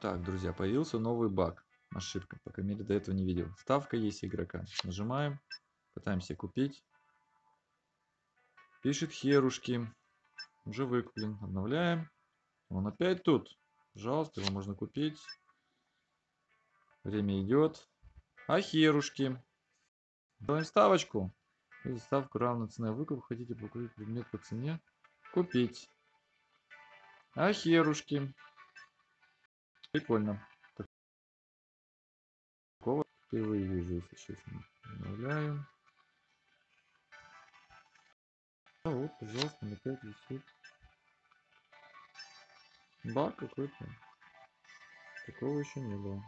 Так, друзья, появился новый баг. Ошибка, по крайней мере, до этого не видел. Ставка есть игрока. Нажимаем, пытаемся купить. Пишет херушки. Уже выкуплен. Обновляем. Он опять тут. Пожалуйста, его можно купить. Время идет. А херушки. Делаем ставочку. Если ставку равна цене выкуп, хотите покупить предмет по цене. Купить. А херушки. Прикольно. Такого впервые вижу, если честно. Обновляем. А вот, пожалуйста, опять висит. Баг какой-то. Такого еще не было.